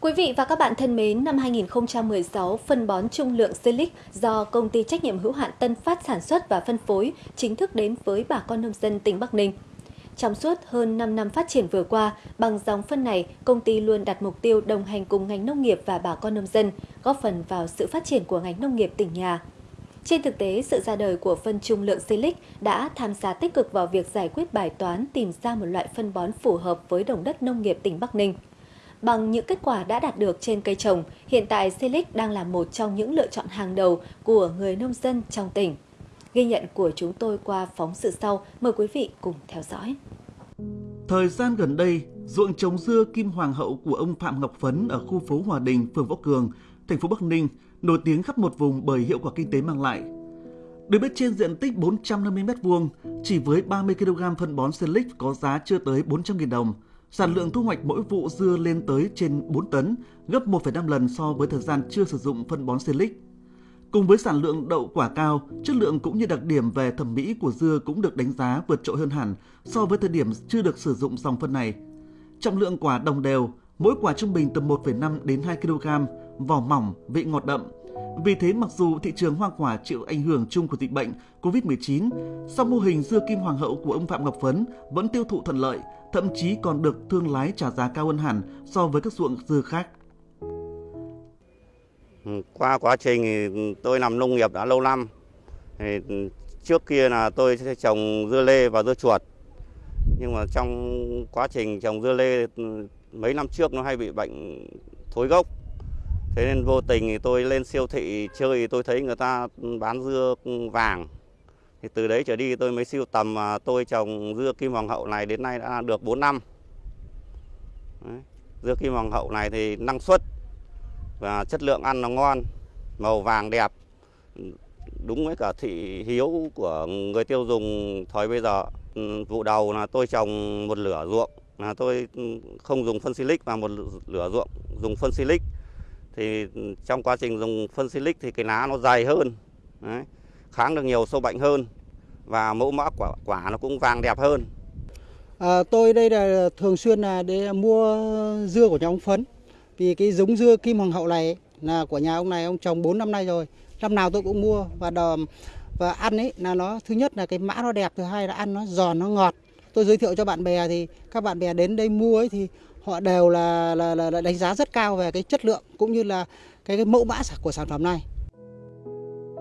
Quý vị và các bạn thân mến, năm 2016, phân bón trung lượng Silic do công ty trách nhiệm hữu hạn Tân Phát sản xuất và phân phối chính thức đến với bà con nông dân tỉnh Bắc Ninh. Trong suốt hơn 5 năm phát triển vừa qua, bằng dòng phân này, công ty luôn đặt mục tiêu đồng hành cùng ngành nông nghiệp và bà con nông dân, góp phần vào sự phát triển của ngành nông nghiệp tỉnh nhà. Trên thực tế, sự ra đời của phân trung lượng Silic đã tham gia tích cực vào việc giải quyết bài toán tìm ra một loại phân bón phù hợp với đồng đất nông nghiệp tỉnh Bắc Ninh. Bằng những kết quả đã đạt được trên cây trồng, hiện tại Silic đang là một trong những lựa chọn hàng đầu của người nông dân trong tỉnh. Ghi nhận của chúng tôi qua phóng sự sau, mời quý vị cùng theo dõi. Thời gian gần đây, ruộng trồng dưa Kim Hoàng hậu của ông Phạm Ngọc Phấn ở khu phố Hòa Đình, phường Võ Cường, thành phố Bắc Ninh nổi tiếng khắp một vùng bởi hiệu quả kinh tế mang lại. Được biết trên diện tích 450 m2, chỉ với 30 kg phân bón Silic có giá chưa tới 400.000 đồng. Sản lượng thu hoạch mỗi vụ dưa lên tới trên 4 tấn, gấp 1,5 lần so với thời gian chưa sử dụng phân bón Silic. Cùng với sản lượng đậu quả cao, chất lượng cũng như đặc điểm về thẩm mỹ của dưa cũng được đánh giá vượt trội hơn hẳn so với thời điểm chưa được sử dụng dòng phân này. Trọng lượng quả đồng đều, mỗi quả trung bình từ 1,5 đến 2 kg, vỏ mỏng, vị ngọt đậm. Vì thế mặc dù thị trường hoa quả chịu ảnh hưởng chung của dịch bệnh COVID-19, song mô hình dưa kim hoàng hậu của ông Phạm Ngọc Phấn vẫn tiêu thụ thuận lợi, thậm chí còn được thương lái trả giá cao hơn hẳn so với các ruộng dưa khác. Qua quá trình tôi làm nông nghiệp đã lâu năm. Thì trước kia là tôi sẽ trồng dưa lê và dưa chuột. Nhưng mà trong quá trình trồng dưa lê, mấy năm trước nó hay bị bệnh thối gốc. Thế nên vô tình thì tôi lên siêu thị chơi thì tôi thấy người ta bán dưa vàng. Thì từ đấy trở đi tôi mới siêu tầm mà tôi trồng dưa kim hoàng hậu này đến nay đã được 4 năm. Đấy. Dưa kim hoàng hậu này thì năng suất và chất lượng ăn nó ngon, màu vàng đẹp, đúng với cả thị hiếu của người tiêu dùng thời bây giờ. Ừ, vụ đầu là tôi trồng một lửa ruộng, là tôi không dùng phân silic và một lửa ruộng dùng phân silic. Thì trong quá trình dùng phân silic thì cái lá nó dày hơn, đấy, kháng được nhiều sâu bệnh hơn và mẫu mã quả quả nó cũng vàng đẹp hơn. À, tôi đây là thường xuyên là để mua dưa của nhà ông Phấn vì cái giống dưa kim hoàng hậu này là của nhà ông này ông trồng 4 năm nay rồi. Năm nào tôi cũng mua và đò, và ăn ấy là nó thứ nhất là cái mã nó đẹp thứ hai là ăn nó giòn nó ngọt. Tôi giới thiệu cho bạn bè thì các bạn bè đến đây mua ấy thì họ đều là, là, là, là đánh giá rất cao về cái chất lượng cũng như là cái, cái mẫu mã của sản phẩm này.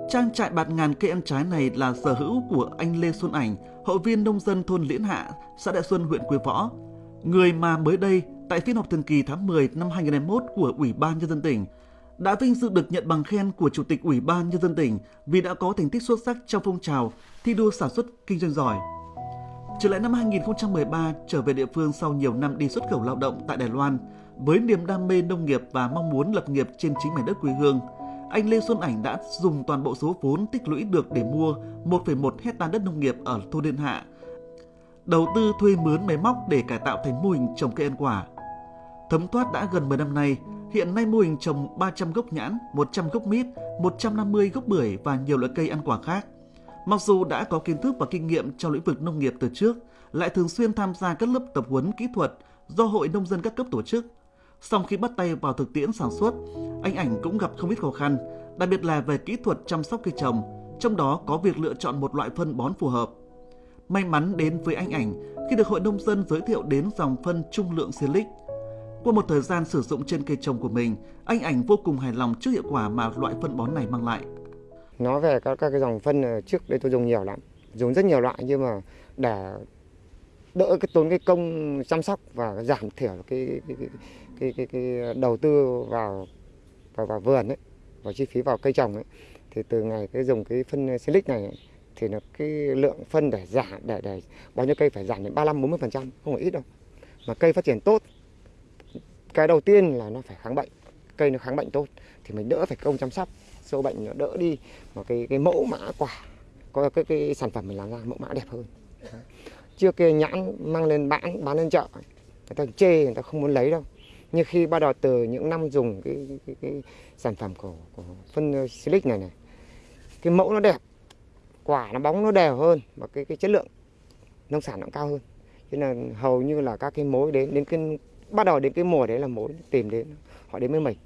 Trang trại bạt ngàn cây ăn trái này là sở hữu của anh Lê Xuân Ảnh, hội viên nông dân thôn Liễn Hạ, xã Đại Xuân, huyện Quế Võ. Người mà mới đây tại phiên họp thường kỳ tháng 10 năm 2021 của Ủy ban Nhân dân tỉnh, đã vinh dự được nhận bằng khen của Chủ tịch Ủy ban Nhân dân tỉnh vì đã có thành tích xuất sắc trong phong trào thi đua sản xuất kinh doanh giỏi. Trở lại năm 2013, trở về địa phương sau nhiều năm đi xuất khẩu lao động tại Đài Loan, với niềm đam mê nông nghiệp và mong muốn lập nghiệp trên chính mảnh đất quê hương, anh Lê Xuân Ảnh đã dùng toàn bộ số vốn tích lũy được để mua 1,1 hecta đất nông nghiệp ở thôn Liên Hạ, đầu tư thuê mướn máy móc để cải tạo thành mô hình trồng cây ăn quả. Thấm thoát đã gần 10 năm nay, hiện nay mô hình trồng 300 gốc nhãn, 100 gốc mít, 150 gốc bưởi và nhiều loại cây ăn quả khác. Mặc dù đã có kiến thức và kinh nghiệm trong lĩnh vực nông nghiệp từ trước, lại thường xuyên tham gia các lớp tập huấn kỹ thuật do Hội Nông dân các cấp tổ chức. Sau khi bắt tay vào thực tiễn sản xuất, anh Ảnh cũng gặp không ít khó khăn, đặc biệt là về kỹ thuật chăm sóc cây trồng, trong đó có việc lựa chọn một loại phân bón phù hợp. May mắn đến với anh Ảnh khi được Hội Nông dân giới thiệu đến dòng phân trung lượng Silic. Qua một thời gian sử dụng trên cây trồng của mình, anh Ảnh vô cùng hài lòng trước hiệu quả mà loại phân bón này mang lại. Nói về các, các cái dòng phân trước đây tôi dùng nhiều lắm, dùng rất nhiều loại nhưng mà để đỡ cái tốn cái công chăm sóc và giảm thiểu cái cái, cái, cái, cái, cái đầu tư vào vào, vào vườn ấy, vào chi phí vào cây trồng ấy thì từ ngày cái dùng cái phân silic này ấy, thì nó cái lượng phân để giảm để để bao nhiêu cây phải giảm đến 35 40 phần trăm không phải ít đâu mà cây phát triển tốt cái đầu tiên là nó phải kháng bệnh cây nó kháng bệnh tốt thì mình đỡ phải công chăm sóc. Sâu bệnh nó đỡ đi mà cái cái mẫu mã quả có cái, cái sản phẩm mình làm ra mẫu mã đẹp hơn. Chưa kia nhãn mang lên bán bán lên chợ người ta chê người ta không muốn lấy đâu. Nhưng khi bắt đầu từ những năm dùng cái, cái, cái sản phẩm của, của phân ờ, silic này này cái mẫu nó đẹp quả nó bóng nó đều hơn và cái cái chất lượng nông sản nó cao hơn. Cho nên hầu như là các cái mối đến đến cái bắt đầu đến cái mùa đấy là mối tìm đến họ đến với mình.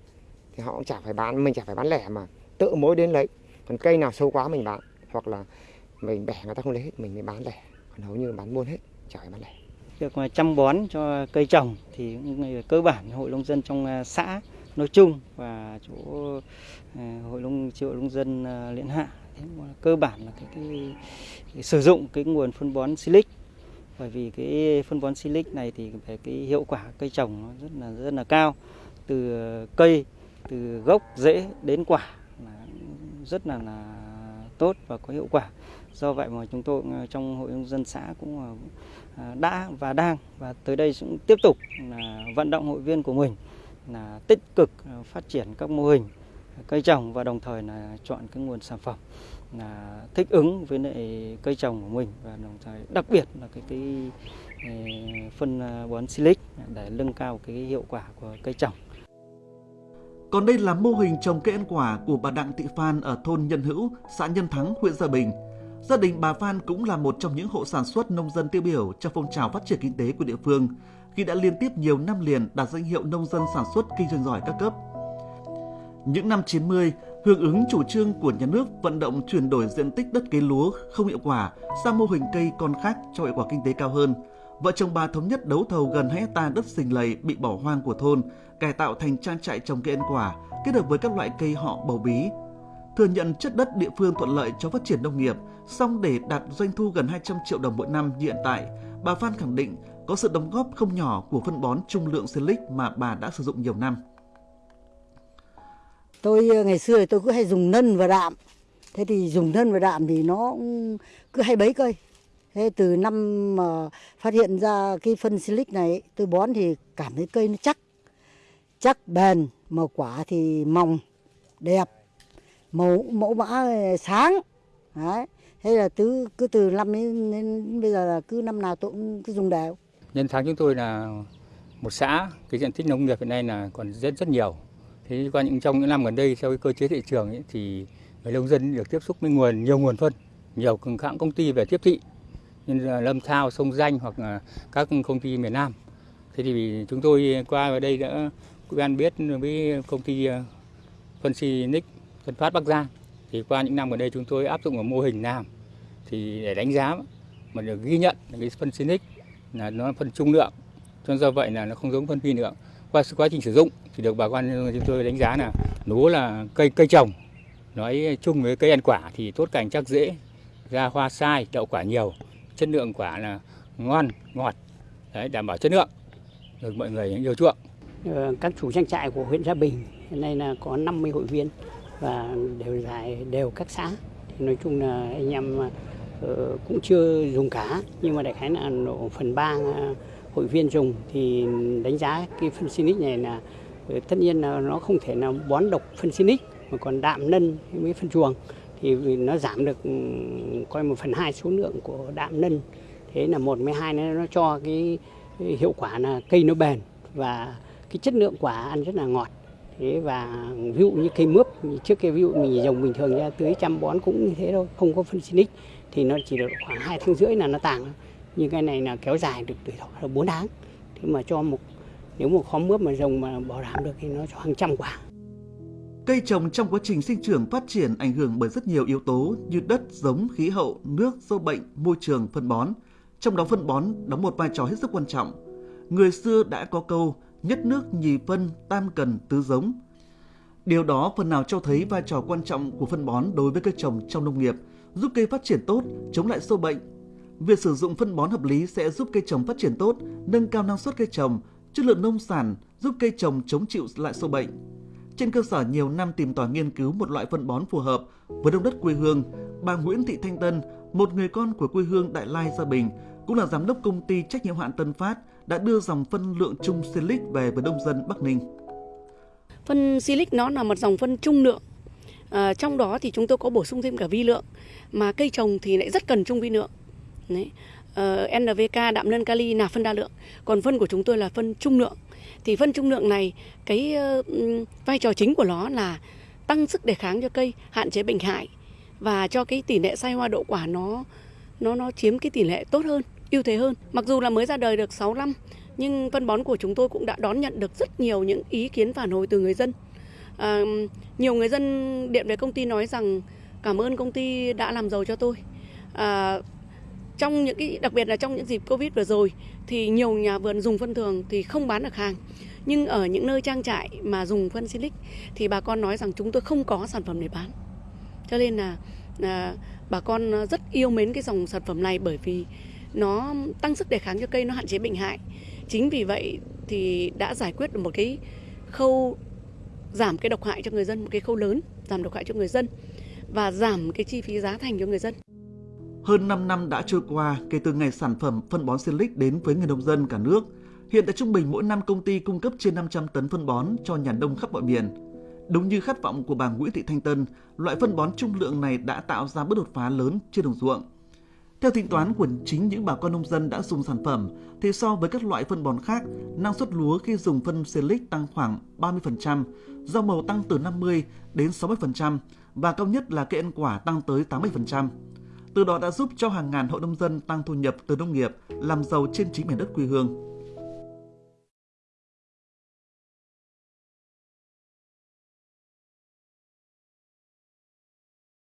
Thì họ cũng chả phải bán mình chả phải bán lẻ mà tự mối đến lấy. Còn cây nào sâu quá mình bán hoặc là mình bẻ người ta không lấy hết mình mới bán lẻ. Còn hầu như bán buôn hết chả phải bán lẻ. Việc mà chăm bón cho cây trồng thì cơ bản hội nông dân trong à, xã nói chung và chỗ à, hội nông triệu nông dân à, Liên Hạ cơ bản là cái, cái, cái sử dụng cái nguồn phân bón silic bởi vì cái phân bón silic này thì về cái hiệu quả cây trồng nó rất là rất là cao. Từ cây, từ gốc rễ đến quả là rất là là tốt và có hiệu quả. Do vậy mà chúng tôi ờ, trong hội nông dân xã cũng ờ, ờ, đã và đang và tới đây cũng tiếp tục là vận động hội viên của mình là tích cực phát triển các mô hình cây trồng và đồng thời là chọn cái nguồn sản phẩm là thích ứng với lại cây trồng của mình và đồng thời đặc biệt là cái cái, ờ, phân ờ, bón silic để nâng cao cái hiệu quả của cây trồng. Còn đây là mô hình trồng cây ăn quả của bà Đặng Thị Phan ở thôn Nhân Hữu, xã Nhân Thắng, huyện Gia Bình. Gia đình bà Phan cũng là một trong những hộ sản xuất nông dân tiêu biểu trong phong trào phát triển kinh tế của địa phương khi đã liên tiếp nhiều năm liền đạt danh hiệu nông dân sản xuất kinh doanh giỏi các cấp. Những năm 90, hưởng ứng chủ trương của nhà nước vận động chuyển đổi diện tích đất cây lúa không hiệu quả sang mô hình cây con khác cho hiệu quả kinh tế cao hơn. Vợ chồng bà thống nhất đấu thầu gần 2 hecta đất sình lầy bị bỏ hoang của thôn, cải tạo thành trang trại trồng cây ăn quả, kết hợp với các loại cây họ bầu bí, thừa nhận chất đất địa phương thuận lợi cho phát triển nông nghiệp, song để đạt doanh thu gần 200 triệu đồng mỗi năm như hiện tại, bà Phan khẳng định có sự đóng góp không nhỏ của phân bón trung lượng Silic mà bà đã sử dụng nhiều năm. Tôi ờ, ngày xưa thì tôi cứ hay dùng nân và đạm. Thế thì dùng nân và đạm thì nó cứ hay bấy cây. Thế từ năm mà phát hiện ra cái phân silic này tôi bón thì cảm thấy cây nó chắc. Chắc bền, màu quả thì mỏng, đẹp mẫu mẫu mã ờ, sáng đấy thế là cứ cứ từ năm đến, đến bây giờ là cứ năm nào tôi cũng cứ dùng đều nhân tháng chúng tôi là một xã cái diện tích nông nghiệp hiện nay là còn rất rất nhiều thế qua những trong những năm gần đây theo cái cơ chế thị trường ấy, thì người nông dân được tiếp xúc với nguồn nhiều nguồn phân nhiều hãng công ty về tiếp thị như là Lâm Thao, Sông Danh hoặc là các công ty miền Nam. Thế thì chúng tôi qua ở đây đã quen biết với công ty ờ, phân xi Nick phân Phát Bắc Giang. Thì qua những năm gần đây chúng tôi áp dụng vào mô hình làm. Thì để đánh giá mà được ghi nhận cái phân Sinic là nó phân trung lượng. Cho do vậy là nó không giống phân vi lượng qua quá trình sử dụng thì được bà con chúng tôi đánh giá là lúa là cây cây trồng nói chung với cây ăn quả thì tốt cành chắc dễ, ra hoa sai, đậu quả nhiều, chất lượng quả là ngon, ngọt, đấy, đảm bảo chất lượng. Được mọi người yêu chuộng. Ờ, các chủ trang trại của huyện Gia Bình, hiện nay là có 50 hội viên và đều dài đều các xã. Thì nói chung là anh em ờ, cũng chưa dùng cá nhưng mà đại khái là độ phần ba hội viên dùng thì đánh giá cái phân Sinic này là ờ, tất nhiên là nó không thể nào bón độc phân Sinic mà còn đạm nân với phân chuồng. Thì nó giảm được ừ, coi một phần hai số lượng của đạm nân. Thế là một mấy hai nó cho cái hiệu quả là cây nó bền và cái chất lượng quả ăn rất là ngọt. Thế và ví dụ như cây mướp, trước kia ví dụ mình trồng bình thường ra tưới chăm bón cũng như thế thôi, không có phân xinic thì nó chỉ được khoảng hai tháng rưỡi là nó tàng nhưng cái này là kéo dài được tuổi thọ là 4 tháng thế mà cho một nếu một khóm mướp mà rồng mà bảo đảm được thì nó cho hàng trăm quả Cây trồng trong quá trình sinh trưởng phát triển ảnh hưởng bởi rất nhiều yếu tố như đất, giống, khí hậu, nước, sâu bệnh, môi trường, phân bón. Trong đó phân bón đóng một vai trò hết sức quan trọng. Người xưa đã có câu nhất nước nhì phân, tam cần tứ giống. Điều đó phần nào cho thấy vai trò quan trọng của phân bón đối với cây trồng trong nông nghiệp, giúp cây phát triển tốt, chống lại sâu bệnh. Việc sử dụng phân bón hợp lý sẽ giúp cây trồng phát triển tốt, nâng cao năng suất cây trồng, chất lượng nông sản, giúp cây trồng chống chịu lại sâu bệnh. Trên cơ sở nhiều năm tìm tòi nghiên cứu một loại phân bón phù hợp với đông đất quê hương, bà Nguyễn Thị Thanh Tân, một người con của quê hương Đại Lai Gia Bình, cũng là giám đốc công ty trách nhiệm hạn Tân Phát, đã đưa dòng phân lượng trung Silic về với nông dân Bắc Ninh. Phân Silic nó là một dòng phân trung lượng. À, trong đó thì chúng tôi có bổ sung thêm cả vi lượng mà cây trồng thì lại rất cần trung vi lượng. Đấy. Ờ, uh, NVK đạm lân kali là phân đa lượng, còn phân của chúng tôi là phân trung lượng. Thì phân trung lượng này cái uh, vai trò chính của nó là tăng sức đề kháng cho cây, hạn chế bệnh hại và cho cái tỷ lệ sai hoa đậu quả nó nó nó chiếm cái tỷ lệ tốt hơn, ưu thế hơn. Mặc dù là mới ra đời được 6 năm nhưng phân bón của chúng tôi cũng đã đón nhận được rất nhiều những ý kiến phản hồi từ người dân. À, nhiều người dân điện về công ty nói rằng cảm ơn công ty đã làm giàu cho tôi. À, trong những cái đặc biệt là trong những dịp Covid vừa rồi thì nhiều nhà vườn dùng phân thường thì không bán được hàng. Nhưng ở những nơi trang trại mà dùng phân Silic thì bà con nói rằng chúng tôi không có sản phẩm để bán. Cho nên là, là bà con rất yêu mến cái dòng sản phẩm này bởi vì nó tăng sức đề kháng cho cây, nó hạn chế bệnh hại. Chính vì vậy thì đã giải quyết được một cái khâu giảm cái độc hại cho người dân, một cái khâu lớn giảm độc hại cho người dân và giảm cái chi phí giá thành cho người dân. Hơn 5 năm đã trôi qua kể từ ngày sản phẩm phân bón Silic đến với người nông dân cả nước. Hiện tại trung bình mỗi năm công ty cung cấp trên 500 tấn phân bón cho nhà nông khắp mọi miền. Đúng như khát vọng của bà Nguyễn Thị Thanh Tân, loại phân bón trung lượng này đã tạo ra bước đột phá lớn trên đồng ruộng. Theo tính toán của chính những bà con nông dân đã dùng sản phẩm, thì so với các loại phân bón khác, năng suất lúa khi dùng phân Silic tăng khoảng 30%, rau màu tăng từ 50 đến 60% và cao nhất là cây ăn quả tăng tới 80%. Từ đó đã giúp cho hàng ngàn hộ nông dân tăng thu nhập từ nông nghiệp, làm giàu trên chính mảnh đất quê hương.